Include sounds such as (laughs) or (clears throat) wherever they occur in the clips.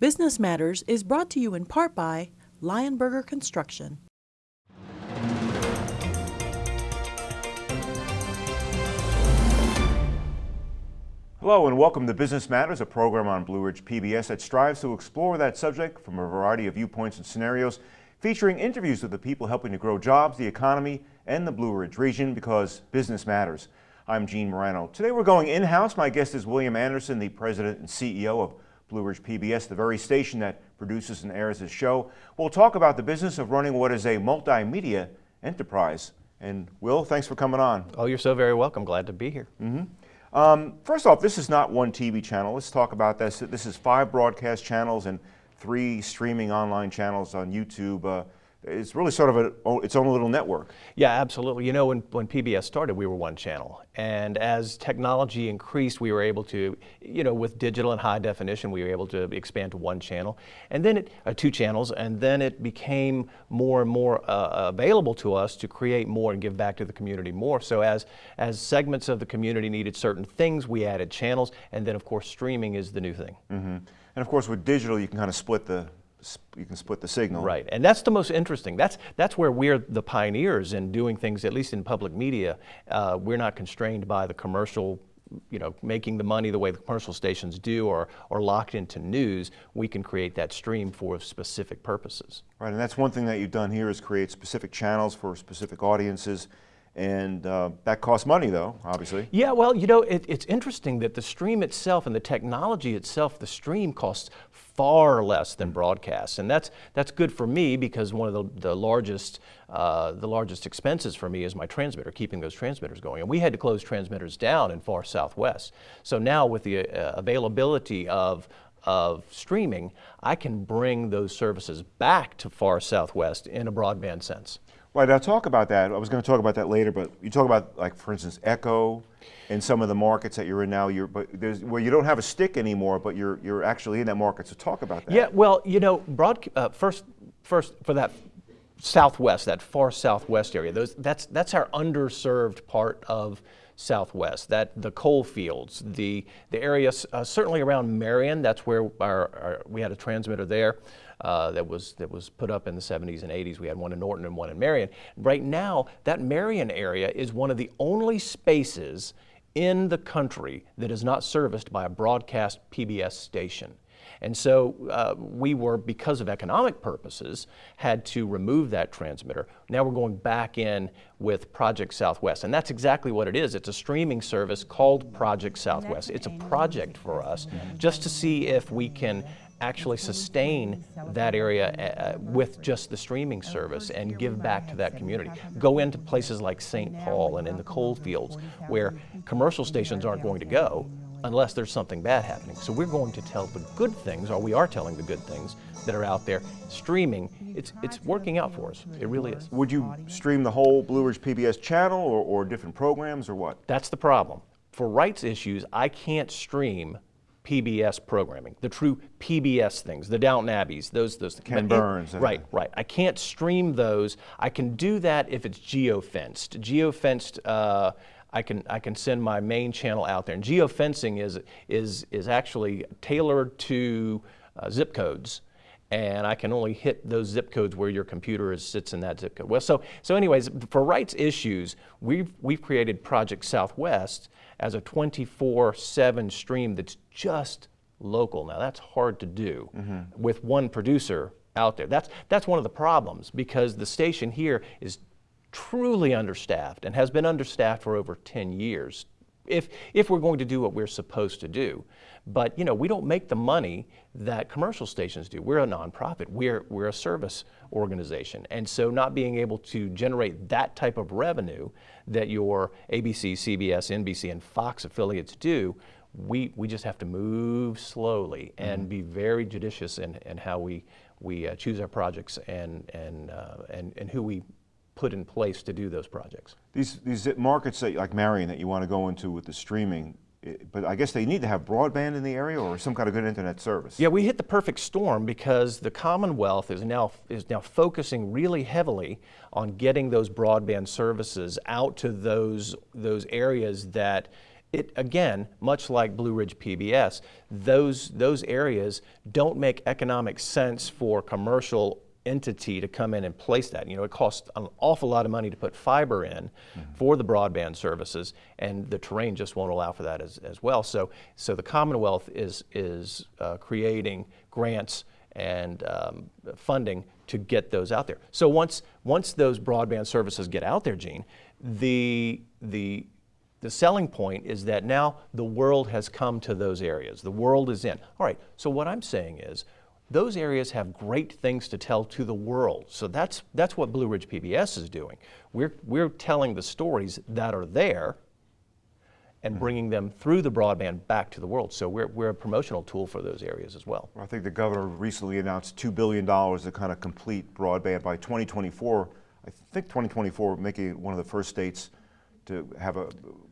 Business Matters is brought to you in part by Lionberger Construction. Hello and welcome to Business Matters, a program on Blue Ridge PBS that strives to explore that subject from a variety of viewpoints and scenarios, featuring interviews with the people helping to grow jobs, the economy, and the Blue Ridge region because business matters. I'm Gene Marrano. Today we're going in-house. My guest is William Anderson, the president and CEO of Blue Ridge PBS, the very station that produces and airs this show. We'll talk about the business of running what is a multimedia enterprise. And Will, thanks for coming on. Oh, you're so very welcome. Glad to be here. Mm -hmm. um, first off, this is not one TV channel. Let's talk about this. This is five broadcast channels and three streaming online channels on YouTube. Uh, it's really sort of a, its own little network. Yeah, absolutely. You know, when, when PBS started, we were one channel. And as technology increased, we were able to, you know, with digital and high definition, we were able to expand to one channel. And then it, uh, two channels, and then it became more and more uh, available to us to create more and give back to the community more. So as, as segments of the community needed certain things, we added channels. And then, of course, streaming is the new thing. Mm -hmm. And of course, with digital, you can kind of split the you can split the signal. Right, and that's the most interesting. That's, that's where we're the pioneers in doing things, at least in public media. Uh, we're not constrained by the commercial you know, making the money the way the commercial stations do or, or locked into news, we can create that stream for specific purposes. Right, and that's one thing that you've done here is create specific channels for specific audiences and uh, that costs money though, obviously. Yeah, well, you know, it, it's interesting that the stream itself and the technology itself, the stream costs far less than broadcast. And that's, that's good for me because one of the, the, largest, uh, the largest expenses for me is my transmitter, keeping those transmitters going. And we had to close transmitters down in far southwest. So now with the uh, availability of, of streaming, I can bring those services back to far southwest in a broadband sense. Right, I'll talk about that. I was going to talk about that later, but you talk about, like, for instance, Echo in some of the markets that you're in now, you're, but there's, where you don't have a stick anymore, but you're, you're actually in that market. So talk about that. Yeah, well, you know, broad, uh, first, first for that southwest, that far southwest area, those, that's, that's our underserved part of southwest, that the coal fields, the, the area uh, certainly around Marion, that's where our, our, we had a transmitter there uh, that, was, that was put up in the 70s and 80s. We had one in Norton and one in Marion. Right now, that Marion area is one of the only spaces in the country that is not serviced by a broadcast PBS station. And so uh, we were, because of economic purposes, had to remove that transmitter. Now we're going back in with Project Southwest. And that's exactly what it is. It's a streaming service called Project Southwest. It's a project for us just to see if we can actually sustain that area uh, uh, with just the streaming service and give back to that community. Go into places like St. Paul and in the coal fields where commercial stations aren't going to go unless there's something bad happening. So we're going to tell the good things, or we are telling the good things that are out there. Streaming, it's, it's working out for us. It really is. Would you stream the whole Blue Ridge PBS channel or, or different programs or what? That's the problem. For rights issues, I can't stream PBS programming, the true PBS things, the Downton Abbeys, those those Ken Burns. right, right. I can't stream those. I can do that if it's geofenced. Geofenced. Uh, I can I can send my main channel out there. And geofencing is is is actually tailored to uh, zip codes and I can only hit those zip codes where your computer is, sits in that zip code. Well, so, so anyways, for rights issues, we've, we've created Project Southwest as a 24-7 stream that's just local. Now that's hard to do mm -hmm. with one producer out there. That's, that's one of the problems because the station here is truly understaffed and has been understaffed for over 10 years if, if we're going to do what we're supposed to do. But you know, we don't make the money that commercial stations do. We're a nonprofit. We're, we're a service organization. And so not being able to generate that type of revenue that your ABC, CBS, NBC, and Fox affiliates do, we, we just have to move slowly and mm -hmm. be very judicious in, in how we, we uh, choose our projects and, and, uh, and, and who we put in place to do those projects. These, these markets that, like Marion that you want to go into with the streaming, eh, but I guess they need to have broadband in the area or some kind of good internet service. Yeah, we hit the perfect storm because the Commonwealth is now is now focusing really heavily on getting those broadband services out to those those areas that it again, much like Blue Ridge PBS, those those areas don't make economic sense for commercial entity to come in and place that. You know, it costs an awful lot of money to put fiber in for the broadband services, and the terrain just won't allow for that as, as well. So, so the Commonwealth is is uh, creating grants and um, funding to get those out there. So once once those broadband services get out there, Gene, the the the selling point is that now the world has come to those areas. The world is in. All right, so what I'm saying is those areas have great things to tell to the world. So that's, that's what Blue Ridge PBS is doing. We're, we're telling the stories that are there and hmm. bringing them through the broadband back to the world. So we're, we're a promotional tool for those areas as well. I think the governor recently announced $2 billion to kind of complete broadband by 2024. I think 2024 making it one of the first states to have a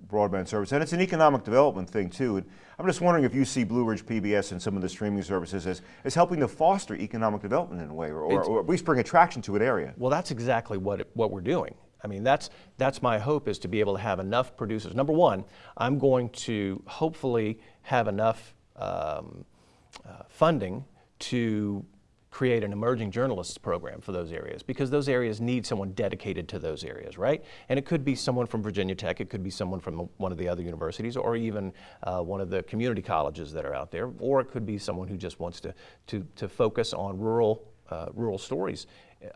broadband service. And it's an economic development thing too. And I'm just wondering if you see Blue Ridge PBS and some of the streaming services as, as helping to foster economic development in a way, or, or, or at least bring attraction to an area. Well, that's exactly what, it, what we're doing. I mean, that's, that's my hope is to be able to have enough producers. Number one, I'm going to hopefully have enough um, uh, funding to create an emerging journalists program for those areas because those areas need someone dedicated to those areas, right? And it could be someone from Virginia Tech, it could be someone from one of the other universities, or even uh, one of the community colleges that are out there, or it could be someone who just wants to, to, to focus on rural, uh, rural stories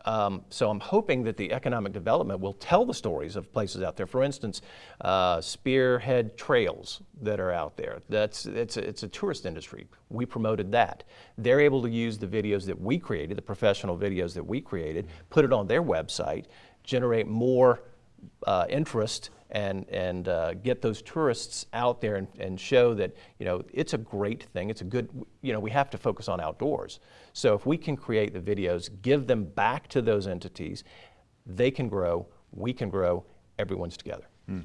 um, so I'm hoping that the economic development will tell the stories of places out there. For instance, uh, spearhead trails that are out there. That's it's a, it's a tourist industry. We promoted that. They're able to use the videos that we created, the professional videos that we created, put it on their website, generate more uh, interest and, and uh, get those tourists out there and, and show that, you know, it's a great thing. It's a good, you know, we have to focus on outdoors. So if we can create the videos, give them back to those entities, they can grow, we can grow, everyone's together. Mm.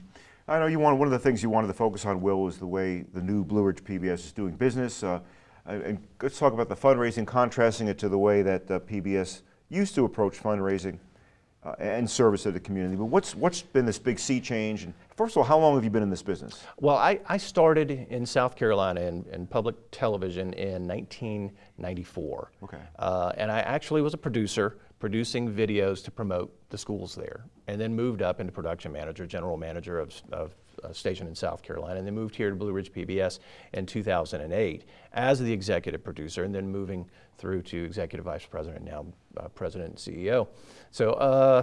I know you want, one of the things you wanted to focus on, Will, is the way the new Blue Ridge PBS is doing business. Uh, and let's talk about the fundraising, contrasting it to the way that uh, PBS used to approach fundraising uh, and service to the community. But what's, what's been this big sea change? And first of all, how long have you been in this business? Well, I, I started in South Carolina in, in public television in 1994. Okay. Uh, and I actually was a producer producing videos to promote the schools there, and then moved up into production manager, general manager of, of a station in South Carolina, and then moved here to Blue Ridge PBS in 2008 as the executive producer, and then moving through to executive vice president, now uh, president and CEO. So, uh,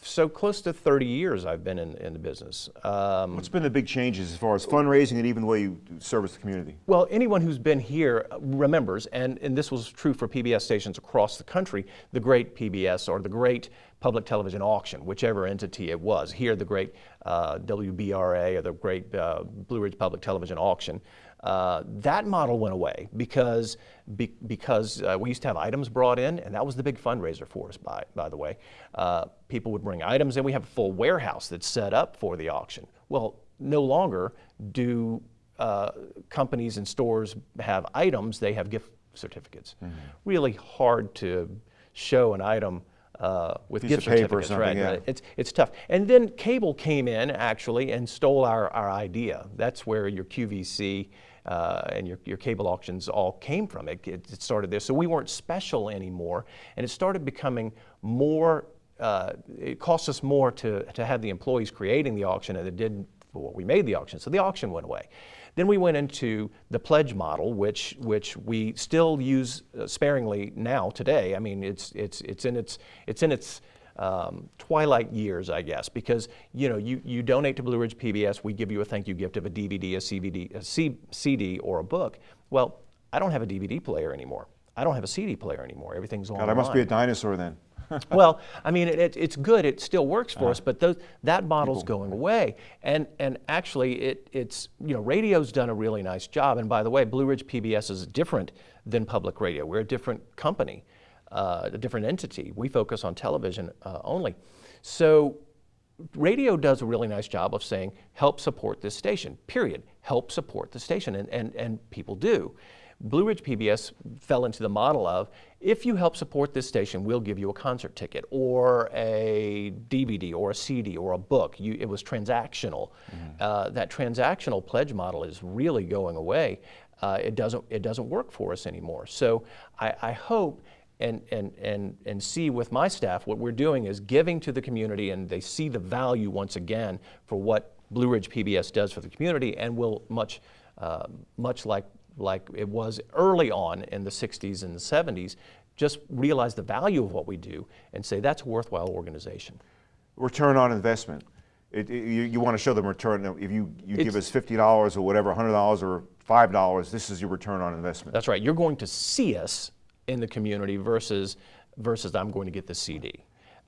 so close to 30 years I've been in, in the business. Um, What's been the big changes as far as fundraising and even the way you service the community? Well, anyone who's been here remembers, and, and this was true for PBS stations across the country, the great PBS or the great public television auction, whichever entity it was. Here, the great uh, WBRA or the great uh, Blue Ridge Public Television auction. Uh, that model went away because, be, because uh, we used to have items brought in, and that was the big fundraiser for us, by, by the way. Uh, people would bring items in. We have a full warehouse that's set up for the auction. Well, no longer do uh, companies and stores have items, they have gift certificates. Mm -hmm. Really hard to show an item uh, with Piece gift certificates, right? Yeah. It's it's tough. And then cable came in actually and stole our, our idea. That's where your QVC uh, and your, your cable auctions all came from. It, it, it, started there. So we weren't special anymore, and it started becoming more. Uh, it cost us more to to have the employees creating the auction than it did for what we made the auction. So the auction went away. Then we went into the pledge model, which, which we still use uh, sparingly now today. I mean, it's, it's, it's in its, it's in its um, twilight years, I guess, because you know you, you donate to Blue Ridge PBS, we give you a thank you gift of a DVD, a, CVD, a C, CD, or a book. Well, I don't have a DVD player anymore. I don't have a CD player anymore. Everything's online. God, I must be a dinosaur then. (laughs) well, I mean, it, it's good. It still works for uh, us, but those, that model's people. going away. And and actually, it it's you know, radio's done a really nice job. And by the way, Blue Ridge PBS is different than public radio. We're a different company, uh, a different entity. We focus on television uh, only. So radio does a really nice job of saying, help support this station, period. Help support the station, and, and, and people do. Blue Ridge PBS fell into the model of if you help support this station, we'll give you a concert ticket or a DVD or a CD or a book. You, it was transactional. Uh, that transactional pledge model is really going away. Uh, it doesn't it doesn't work for us anymore. So I, I hope and, and, and, and see with my staff what we're doing is giving to the community and they see the value once again for what Blue Ridge PBS does for the community and will much, uh, much like, like it was early on in the 60s and the 70s, just realize the value of what we do and say that's a worthwhile organization. Return on investment. It, it- you, you want to show them return. If you, you give us fifty dollars or whatever, hundred dollars or five dollars, this is your return on investment. That's right. You're going to see us in the community versus versus I'm going to get the CD,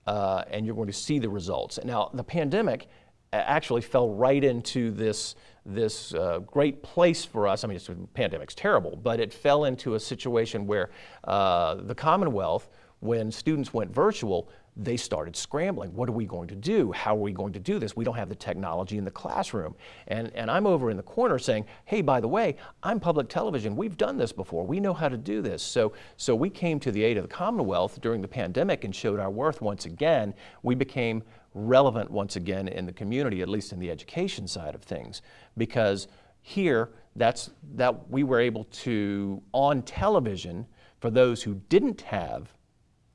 uh, and you're going to see the results. Now, the pandemic actually fell right into this this uh, great place for us. I mean, the pandemic's terrible, but it fell into a situation where uh, the Commonwealth, when students went virtual, they started scrambling. What are we going to do? How are we going to do this? We don't have the technology in the classroom. And, and I'm over in the corner saying, hey, by the way, I'm public television. We've done this before. We know how to do this. So, so we came to the aid of the Commonwealth during the pandemic and showed our worth once again. We became relevant once again in the community, at least in the education side of things, because here, that's, that we were able to, on television, for those who didn't have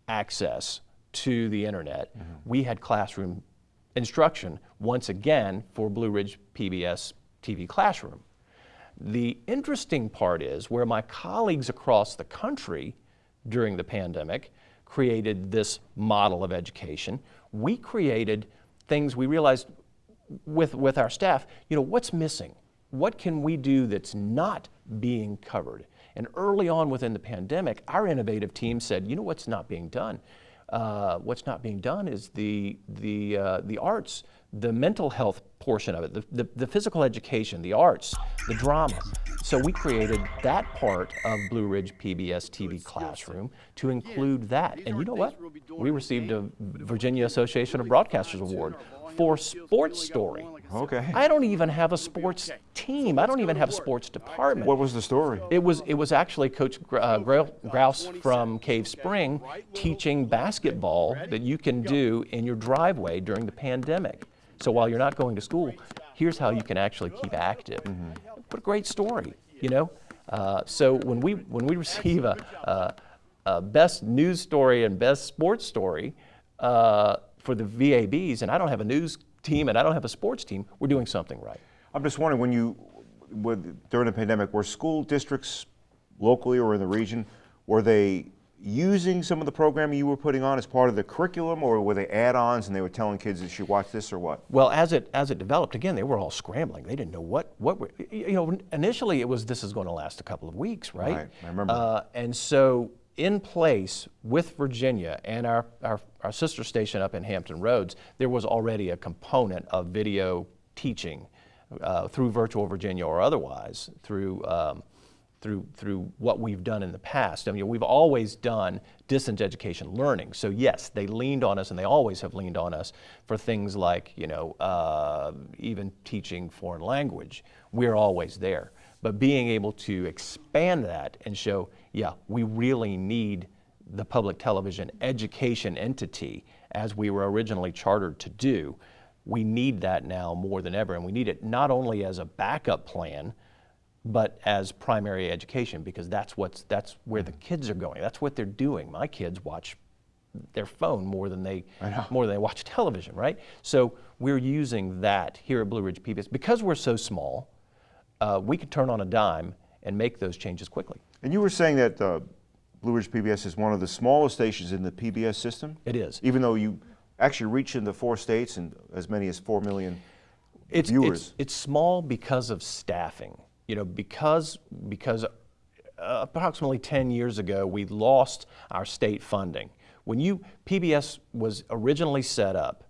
access to the internet, mm-hmm. we had classroom instruction once again for Blue Ridge PBS TV Classroom. The interesting part is where my colleagues across the country during the pandemic created this model of education, we created things we realized with, with our staff, you know, what's missing? What can we do that's not being covered? And early on within the pandemic, our innovative team said, you know what's not being done? Uh, what's not being done is the, the, uh, the arts, the mental health portion of it, the, the, the physical education, the arts, the drama. So we created that part of Blue Ridge PBS TV Classroom to include that. And you know what? We received a Virginia Association of Broadcasters Award for Sports Story. Okay. I don't even have a sports team. I don't even have a sports department. What was the story? It was it was actually Coach Gr- uh, Grouse from Cave Spring teaching basketball that you can do in your driveway during the pandemic. So while you're not going to school, here's how you can actually keep active. What a great story, you know. Uh, so when we when we receive a, a, a best news story and best sports story uh, for the VABs, and I don't have a news team and I don't have a sports team, we're doing something right. I'm just wondering when you, with, during the pandemic, were school districts locally or in the region, were they using some of the programming you were putting on as part of the curriculum, or were they add-ons and they were telling kids they should watch this or what? Well, as it as it developed, again, they were all scrambling. They didn't know what what were- you know. Initially, it was this is going to last a couple of weeks, right? Right, I remember. Uh, and so, in place with Virginia and our, our our sister station up in Hampton Roads, there was already a component of video teaching uh, through Virtual Virginia or otherwise through. Um, through, through what we've done in the past. I mean, we've always done distance education learning. So yes, they leaned on us, and they always have leaned on us for things like, you know, uh, even teaching foreign language. We're always there. But being able to expand that and show, yeah, we really need the public television education entity as we were originally chartered to do. We need that now more than ever, and we need it not only as a backup plan, but as primary education because that's what's that's where the mm-hmm. kids are going. That's what they're doing. My kids watch their phone more than they more than they watch television, right? So we're using that here at Blue Ridge PBS because we're so small. Uh, we could turn on a dime and make those changes quickly. And you were saying that uh, Blue Ridge PBS is one of the smallest stations in the PBS system? It is. Even though you actually reach into four states and as many as four million It's, viewers. it's, it's small because of staffing. You know, because because uh, approximately 10 years ago we lost our state funding. When you PBS was originally set up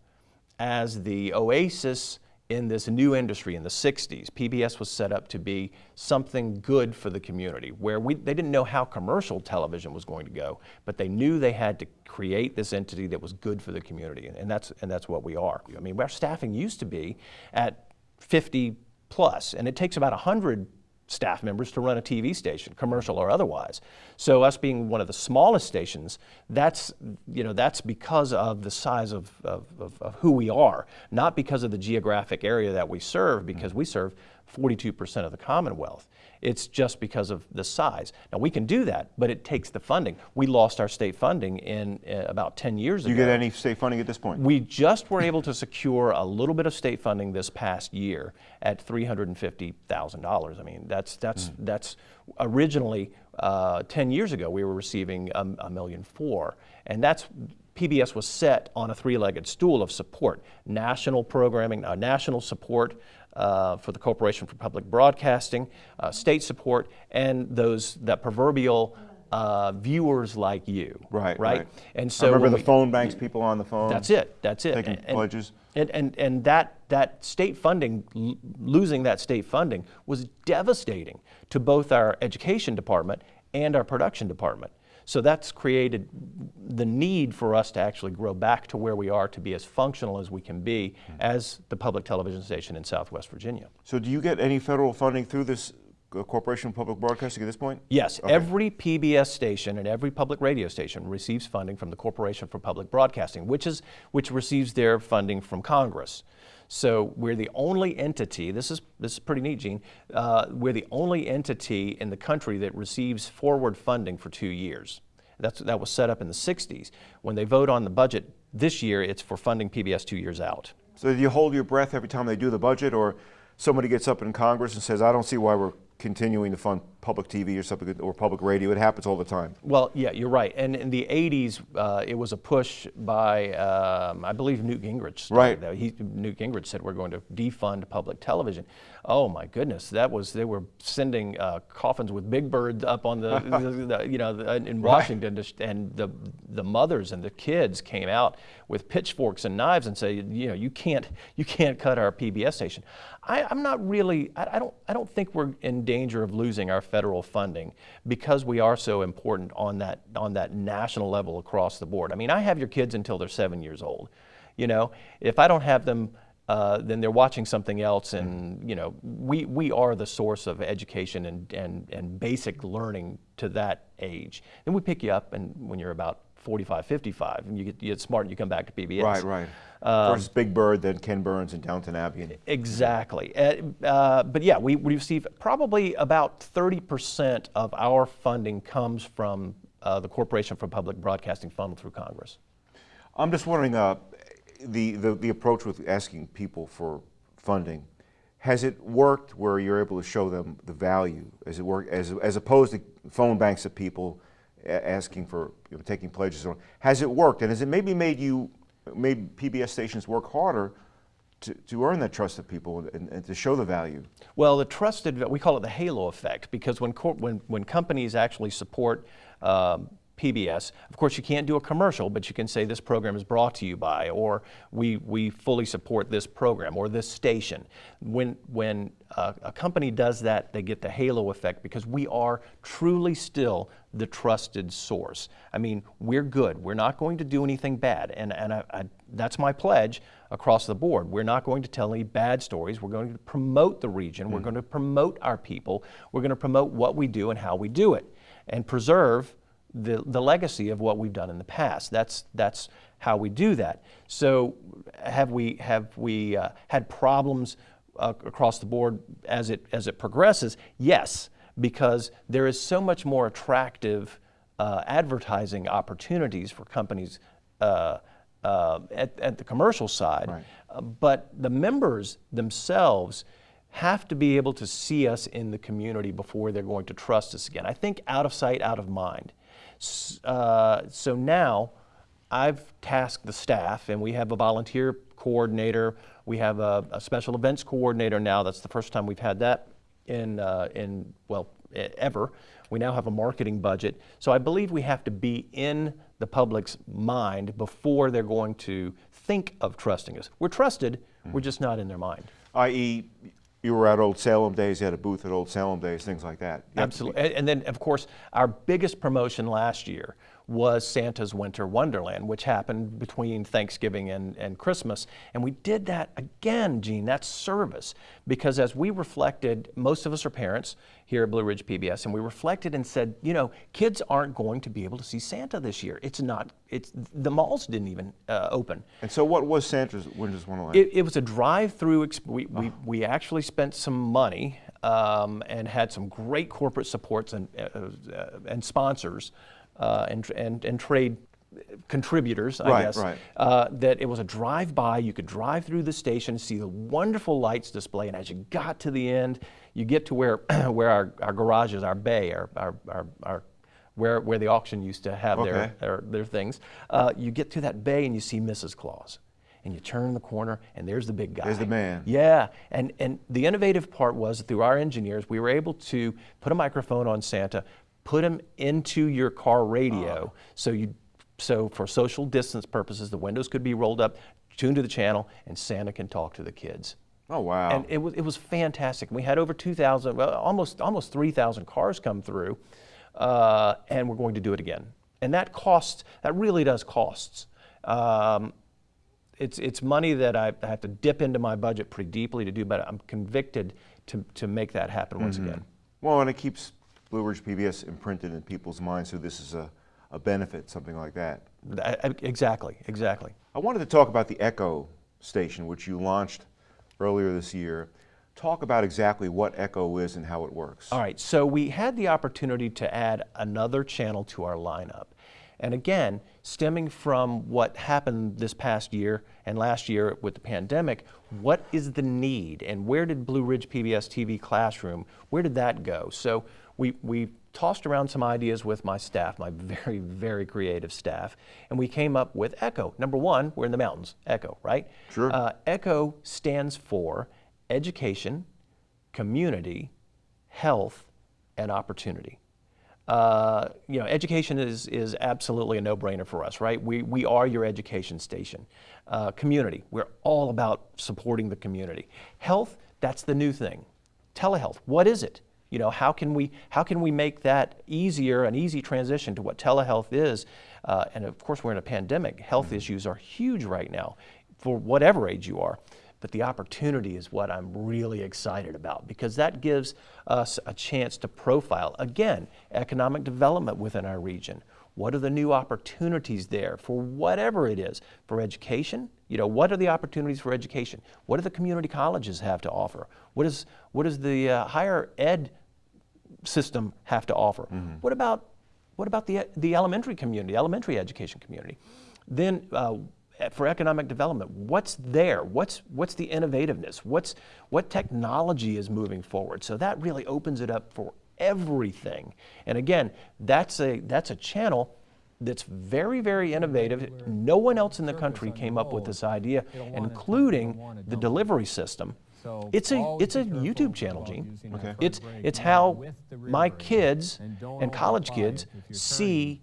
as the oasis in this new industry in the 60s. PBS was set up to be something good for the community where we, they didn't know how commercial television was going to go, but they knew they had to create this entity that was good for the community, and that's, and that's what we are. I mean, our staffing used to be at 50 plus, and it takes about 100 staff members to run a TV station, commercial or otherwise. So us being one of the smallest stations, that's, you know, that's because of the size of, of, of, of who we are, not because of the geographic area that we serve, because we serve 42% of the Commonwealth. It's just because of the size. Now we can do that, but it takes the funding. We lost our state funding in uh, about 10 years Do you ago. get any state funding at this point? We just were able to secure a little bit of state funding this past year at $350,000. I mean, that's, that's, that's originally, uh, 10 years ago, we were receiving a, a million four. And that's, PBS was set on a three-legged stool of support. National programming, uh, national support uh, for the Corporation for Public Broadcasting, uh, state support, and those, that proverbial uh, viewers like you. Right, Right? right. And so I remember the we- phone banks, people on the phone. that's it. That's it. Taking pledges. And, and, and that, that state funding, l- losing that state funding was devastating to both our education department and our production department. So that's created the need for us to actually grow back to where we are to be as functional as we can be Hmm. as the public television station in Southwest Virginia. So do you get any federal funding through this uh, Corporation for Public Broadcasting at this point? Yes, Okay. every PBS station and every public radio station receives funding from the Corporation for Public Broadcasting, which is which receives their funding from Congress. So we're the only entity. This is this is pretty neat, Gene. Uh, we're the only entity in the country that receives forward funding for two years. That's that was set up in the '60s. When they vote on the budget this year, it's for funding PBS two years out. So do you hold your breath every time they do the budget, or somebody gets up in Congress and says, "I don't see why we're continuing to fund public TV or something or public radio"? It happens all the time. Well, yeah, you're right. And in the 80s, uh, it was a push by, um, I believe, Newt Gingrich. Right. that. He, Newt Gingrich said we're going to defund public television. Oh my goodness, that was they were sending uh, coffins with big birds up on the, (laughs) the, the you know the, in Washington, to sh- and the the mothers and the kids came out with pitchforks and knives and say, you know, you can't you can't cut our PBS station. I, I'm not really. I, I don't. I don't think we're in danger of losing our federal funding because we are so important on that on that national level across the board. I mean, I have your kids until they're seven years old. You know, if I don't have them, uh, then they're watching something else, and you know, we we are the source of education and and and basic learning to that age. Then we pick you up, and when you're about 45, 55, and you get, you get smart and you come back to PBS. Right, right. Um, First Big Bird, then Ken Burns and Downton Abbey. And Exactly. Uh, uh, but yeah, we, we receive probably about 30% of our funding comes from uh, the Corporation for Public Broadcasting funneled through Congress. I'm just wondering, uh, the, the the approach with asking people for funding. Has it worked where you're able to show them the value? As it work as as opposed to phone banks of people asking for you know, taking pledges on? Has it worked? And has it maybe made you made PBS stations work harder to, to earn that trust of people and, and to show the value? Well, the trusted, we call it the halo effect, because when, when, when companies actually support um, PBS, of course, you can't do a commercial, but you can say this program is brought to you by, or we, we fully support this program, or this station. When, when uh, a company does that, they get the halo effect because we are truly still the trusted source. I mean, we're good. We're not going to do anything bad, and, and I, I, that's my pledge across the board. We're not going to tell any bad stories. We're going to promote the region. We're going to promote our people. We're going to promote what we do and how we do it, and preserve the, the legacy of what we've done in the past. That's, that's how we do that. So have we, have we uh, had problems uh, across the board as it, as it progresses? Yes, because there is so much more attractive uh, advertising opportunities for companies uh, uh, at, at the commercial side. Right. Uh, but the members themselves have to be able to see us in the community before they're going to trust us again. I think out of sight, out of mind. Uh, so now I've tasked the staff, and we have a volunteer coordinator. We have a, a special events coordinator now. That's the first time we've had that in, uh, in well, ever. We now have a marketing budget. So I believe we have to be in the public's mind before they're going to think of trusting us. We're trusted, we're just not in their mind. i.e., You were at Old Salem Days, you had a booth at Old Salem Days, things like that. Absolutely. And then, of course, our biggest promotion last year was Santa's Winter Wonderland, which happened between Thanksgiving and, and Christmas. And we did that again, Gene, that's service. Because as we reflected, most of us are parents here at Blue Ridge PBS, and we reflected and said, you know, kids aren't going to be able to see Santa this year. It's not, it's, the malls didn't even uh, open. And so what was Santa's Winter's Wonderland? It, it was a drive-through. Exp- we, we, we actually spent some money um, and had some great corporate supports and uh, uh, and sponsors uh, and, and and trade contributors, I Right, guess. right. Uh, that it was a drive-by. You could drive through the station, see the wonderful lights display, and as you got to the end, you get to where (clears throat) where our, our garage is, our bay, our our, our, our where, where the auction used to have Okay. their, their, their things. Uh, you get to that bay and you see Mrs. Claus. And you turn the corner and there's the big guy. There's the man. Yeah, and, and the innovative part was through our engineers, we were able to put a microphone on Santa, put them into your car radio, so you, so for social distance purposes, the windows could be rolled up, tuned to the channel, and Santa can talk to the kids. oh, wow. And it was, it was fantastic. We had over 2,000, well, almost, almost 3,000 cars come through, uh, and we're going to do it again. And that costs, that really does costs. Um, it's, it's money that I I have to dip into my budget pretty deeply to do, but I'm convicted to, to make that happen once again. well, and it keeps Blue Ridge PBS imprinted in people's minds, so this is a, a benefit, something like that. Exactly, exactly. I wanted to talk about the Echo station, which you launched earlier this year. Talk about exactly what Echo is and how it works. All right, so we had the opportunity to add another channel to our lineup. And again, stemming from what happened this past year and last year with the pandemic, what is the need and where did Blue Ridge PBS TV Classroom, where did that go? So we, we tossed around some ideas with my staff, my very, very creative staff, and we came up with ECHO. Number one, we're in the mountains, ECHO, right? Sure. Uh, ECHO stands for Education, Community, Health, and Opportunity. Uh, you know, education is, is absolutely a no-brainer for us, right? We, we are your education station. Uh, community, we're all about supporting the community. Health, that's the new thing. Telehealth, what is it? You know, how can we, how can we make that easier, an easy transition to what telehealth is? Uh, and of course, we're in a pandemic. Health issues are huge right now for whatever age you are. But the opportunity is what I'm really excited about because that gives us a chance to profile, again, economic development within our region. What are the new opportunities there for whatever it is? For education, you know, what are the opportunities for education? What do the community colleges have to offer? What, is, what does the uh, higher ed system have to offer? What about what about the the elementary community, elementary education community? Then uh, for economic development, what's there? What's what's the innovativeness? What's what technology is moving forward? So that really opens it up for everything. And again, that's a that's a channel that's very very innovative. No one else in the country came up with this idea, including the delivery system. So It's a it's a YouTube channel, Gene. using that front It's it's how with the rear my kids And college kids if you're turning. see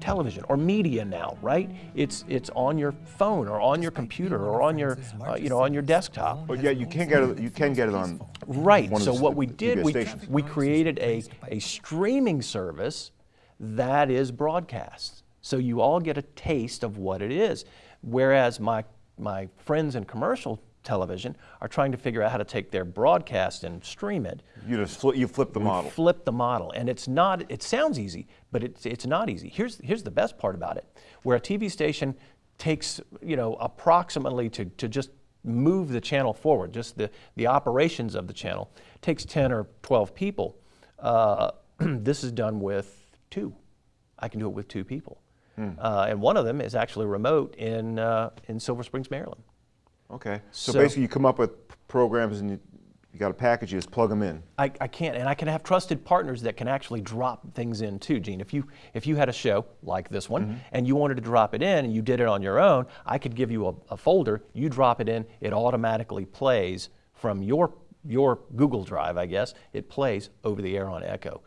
television or media now, right? It's it's on your phone or on your computer or on your uh, you know on your desktop. But yeah, you can get it. You can get it on. Right. one of So the what we did, we, stations. we created a, a streaming service that is broadcast. So you all get a taste of what it is. Whereas my my friends in commercial television are trying to figure out how to take their broadcast and stream it. You just flip, you flip the model. Flip the model, and it's not. It sounds easy, but it's it's not easy. Here's here's the best part about it: where a TV station takes you know approximately to to just move the channel forward, just the the operations of the channel takes ten or twelve people. Uh, (clears throat) this is done with two. I can do it with two people, uh, and one of them is actually remote in uh, in Silver Springs, Maryland. Okay. So, So- basically, you come up with programs and you, you got a package. You just plug them in. I, I can't, and I can have trusted partners that can actually drop things in too, Gene. If you if you had a show like this one and you wanted to drop it in and you did it on your own, I could give you a, a folder. You drop it in, it automatically plays from your your Google Drive, I guess. It plays over the air on Echo.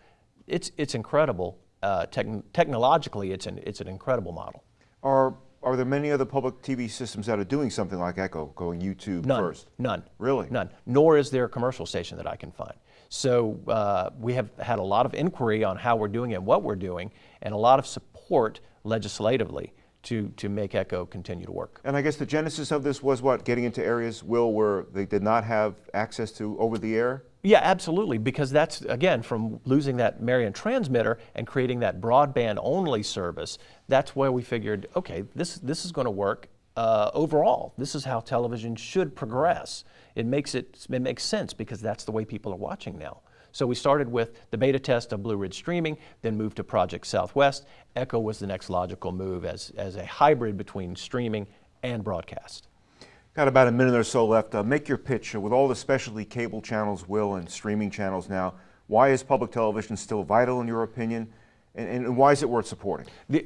It's it's incredible. Uh, techn technologically, it's an it's an incredible model. Are Are there many other public TV systems that are doing something like Echo, going YouTube None. first? None. Really? None. Nor is there a commercial station that I can find. So uh, we have had a lot of inquiry on how we're doing and what we're doing, and a lot of support legislatively to, to make Echo continue to work. And I guess the genesis of this was what? Getting into areas, Will, where they did not have access to over the air? Yeah, absolutely, because that's, again, from losing that Marion transmitter and creating that broadband only service, that's where we figured, okay, this, this is going to work uh, overall. This is how television should progress. It makes, it, it makes sense because that's the way people are watching now. So we started with the beta test of Blue Ridge Streaming, then moved to Project Southwest. Echo was the next logical move as, as a hybrid between streaming and broadcast. Got about a minute or so left. Uh, make your pitch. Uh, with all the specialty cable channels, Will, and streaming channels now, why is public television still vital in your opinion? And, and why is it worth supporting? The,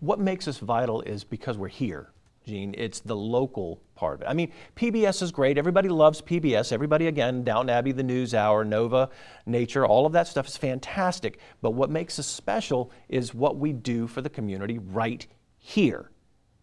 what makes us vital is because we're here, Gene. It's the local part of it. I mean, PBS is great. Everybody loves PBS. Everybody, again, Downton Abbey, The News Hour, Nova, Nature, all of that stuff is fantastic. But what makes us special is what we do for the community right here.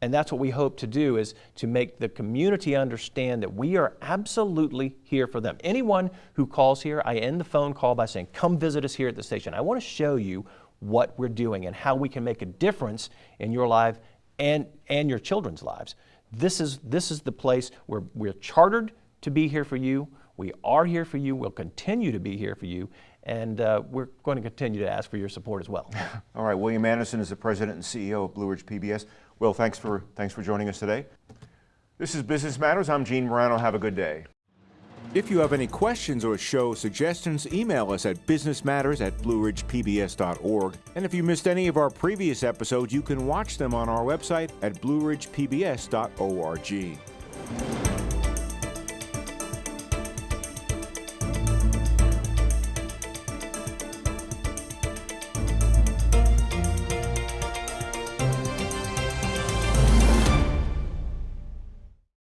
And that's what we hope to do is to make the community understand that we are absolutely here for them. Anyone who calls here, I end the phone call by saying, come visit us here at the station. I want to show you what we're doing and how we can make a difference in your life and, and your children's lives. This is, this is the place where we're chartered to be here for you. We are here for you. We'll continue to be here for you. And uh, we're going to continue to ask for your support as well. (laughs) All right, William Anderson is the president and CEO of Blue Ridge PBS. Will, thanks for, thanks for joining us today. This is Business Matters. I'm Gene Marrano. Have a good day. If you have any questions or show suggestions, email us at businessmatters at blueridgepbs.org. And if you missed any of our previous episodes, you can watch them on our website at blueridgepbs.org.